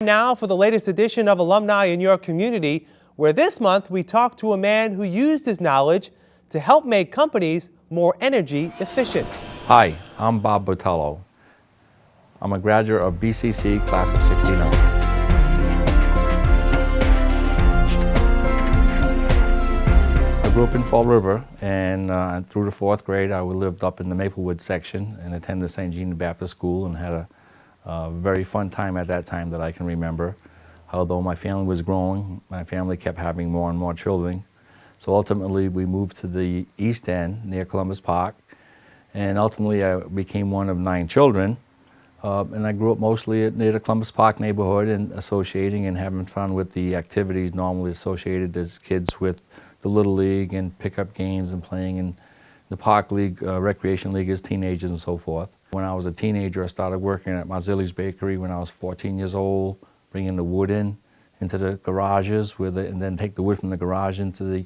Now for the latest edition of Alumni in Your Community, where this month we talk to a man who used his knowledge to help make companies more energy efficient. Hi, I'm Bob Botello. I'm a graduate of BCC class of 69. I grew up in Fall River and uh, through the fourth grade I lived up in the Maplewood section and attended St. Jean Baptiste School and had a a very fun time at that time that I can remember. Although my family was growing, my family kept having more and more children. So ultimately we moved to the East End near Columbus Park and ultimately I became one of nine children. Uh, and I grew up mostly near the Columbus Park neighborhood and associating and having fun with the activities normally associated as kids with the Little League and pickup games and playing in the Park League, uh, Recreation League as teenagers and so forth. When I was a teenager, I started working at Marzilli's Bakery when I was 14 years old, bringing the wood in into the garages with it, and then take the wood from the garage into the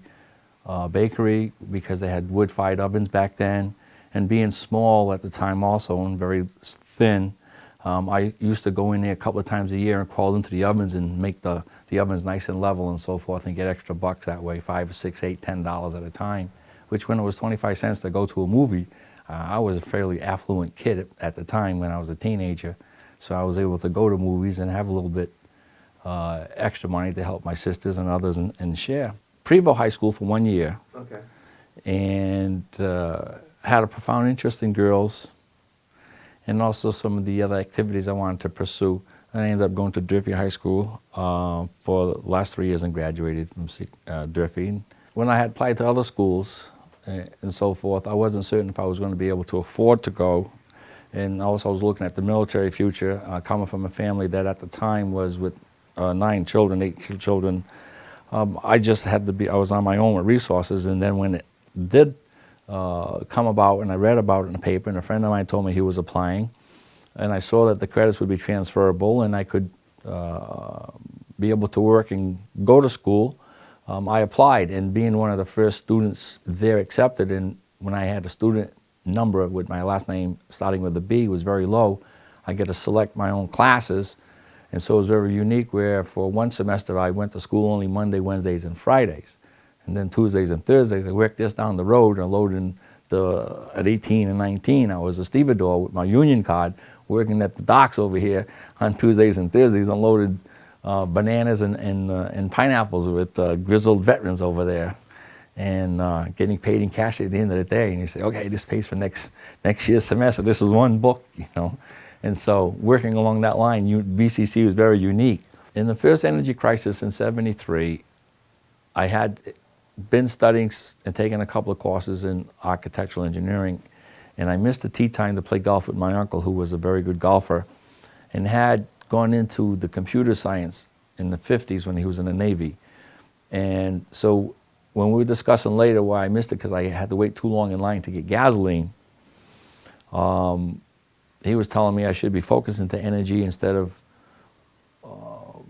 uh, bakery because they had wood-fired ovens back then. And being small at the time also and very thin, um, I used to go in there a couple of times a year and crawl into the ovens and make the, the ovens nice and level and so forth and get extra bucks that way, five, six, eight, ten dollars at a time, which when it was 25 cents to go to a movie, uh, I was a fairly affluent kid at the time when I was a teenager, so I was able to go to movies and have a little bit uh, extra money to help my sisters and others and, and, share. Prevost High School for one year. Okay. And uh, had a profound interest in girls and also some of the other activities I wanted to pursue. I ended up going to Durfee High School uh, for the last three years and graduated from uh, Durfee. When I had applied to other schools, and so forth. I wasn't certain if I was going to be able to afford to go. And also I was looking at the military future, uh, coming from a family that at the time was with uh, nine children, eight children. Um, I just had to be, I was on my own with resources. And then when it did uh, come about and I read about it in the paper and a friend of mine told me he was applying and I saw that the credits would be transferable and I could uh, be able to work and go to school um, I applied and being one of the first students there accepted and when I had a student number with my last name starting with a B was very low, I get to select my own classes and so it was very unique where for one semester I went to school only Monday, Wednesdays and Fridays. And then Tuesdays and Thursdays I worked just down the road and loading the, at 18 and 19 I was a stevedore with my union card working at the docks over here on Tuesdays and Thursdays unloaded uh, bananas and, and, uh, and, pineapples with uh, grizzled veterans over there and uh, getting paid in cash at the end of the day. And you say, okay, this pays for next, next year's semester. This is one book, you know. And so working along that line, you, BCC was very unique. In the first energy crisis in 73, I had been studying and taking a couple of courses in architectural engineering and I missed the tea time to play golf with my uncle who was a very good golfer and had gone into the computer science in the 50s when he was in the Navy. And so when we were discussing later why I missed it because I had to wait too long in line to get gasoline, um, he was telling me I should be focusing to energy instead of um,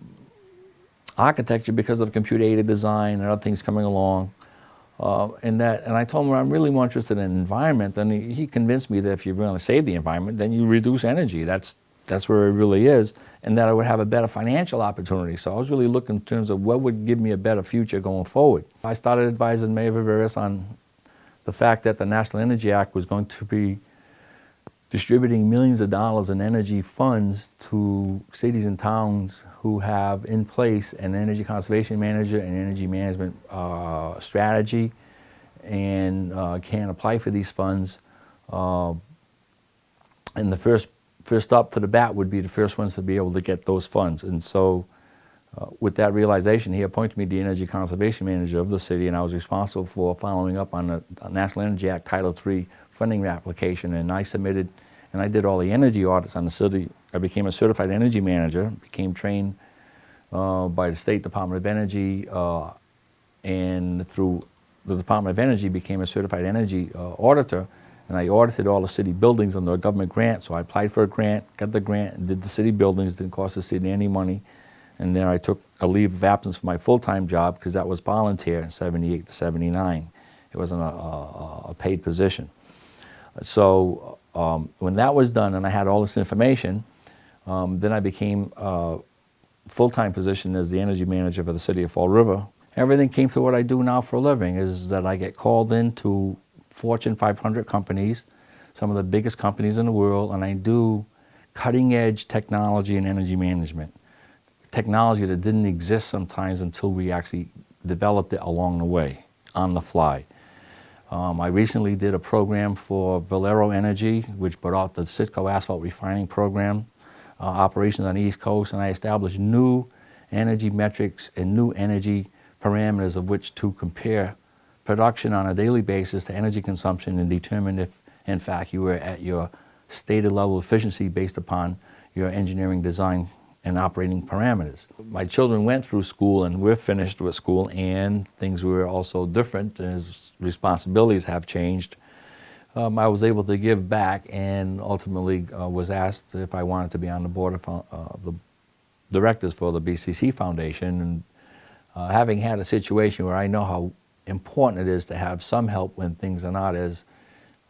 architecture because of computer-aided design and other things coming along. Uh, and that, and I told him I'm really more interested in environment. And he, he convinced me that if you're really save the environment, then you reduce energy. That's that's where it really is, and that I would have a better financial opportunity. So I was really looking in terms of what would give me a better future going forward. I started advising Mayor Viveiros on the fact that the National Energy Act was going to be distributing millions of dollars in energy funds to cities and towns who have in place an energy conservation manager and energy management uh, strategy and uh, can apply for these funds. Uh, and the first first up to the bat would be the first ones to be able to get those funds. And so uh, with that realization, he appointed me the Energy Conservation Manager of the city, and I was responsible for following up on the National Energy Act Title III funding application. And I submitted, and I did all the energy audits on the city. I became a certified energy manager, became trained uh, by the State Department of Energy, uh, and through the Department of Energy became a certified energy uh, auditor and I audited all the city buildings under a government grant. So I applied for a grant, got the grant, and did the city buildings, didn't cost the city any money. And then I took a leave of absence for my full-time job because that was volunteer in 78 to 79. It wasn't a, a, a paid position. So um, when that was done and I had all this information, um, then I became uh, full-time position as the energy manager for the city of Fall River. Everything came to what I do now for a living is that I get called into Fortune 500 companies, some of the biggest companies in the world, and I do cutting-edge technology and energy management. Technology that didn't exist sometimes until we actually developed it along the way, on the fly. Um, I recently did a program for Valero Energy, which brought out the Citgo asphalt refining program, uh, operations on the East Coast, and I established new energy metrics and new energy parameters of which to compare production on a daily basis to energy consumption and determine if, in fact, you were at your stated level of efficiency based upon your engineering design and operating parameters. My children went through school and we're finished with school and things were also different as responsibilities have changed. Um, I was able to give back and ultimately uh, was asked if I wanted to be on the board of uh, the directors for the BCC Foundation and uh, having had a situation where I know how important it is to have some help when things are not as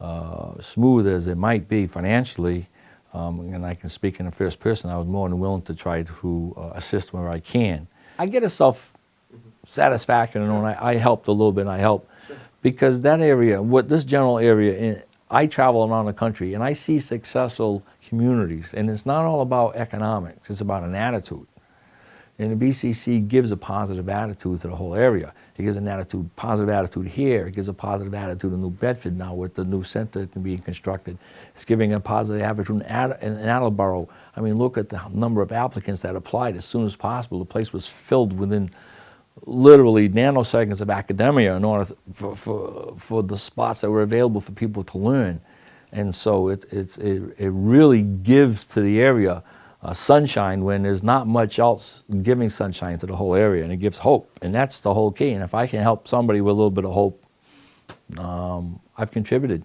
uh, smooth as it might be financially, um, and I can speak in the first person, I was more than willing to try to uh, assist where I can. I get a self satisfaction and I, I helped a little bit, and I helped because that area, what this general area, in, I travel around the country and I see successful communities, and it's not all about economics; it's about an attitude. And the BCC gives a positive attitude to the whole area. It gives an attitude, positive attitude here. It gives a positive attitude in New Bedford now with the new center being constructed. It's giving a positive attitude in, Attleboro. I mean, look at the number of applicants that applied as soon as possible. The place was filled within literally nanoseconds of academia in order for, for, for the spots that were available for people to learn. And so it, it, it really gives to the area uh, sunshine when there's not much else giving sunshine to the whole area and it gives hope and that's the whole key. And if I can help somebody with a little bit of hope um, I've contributed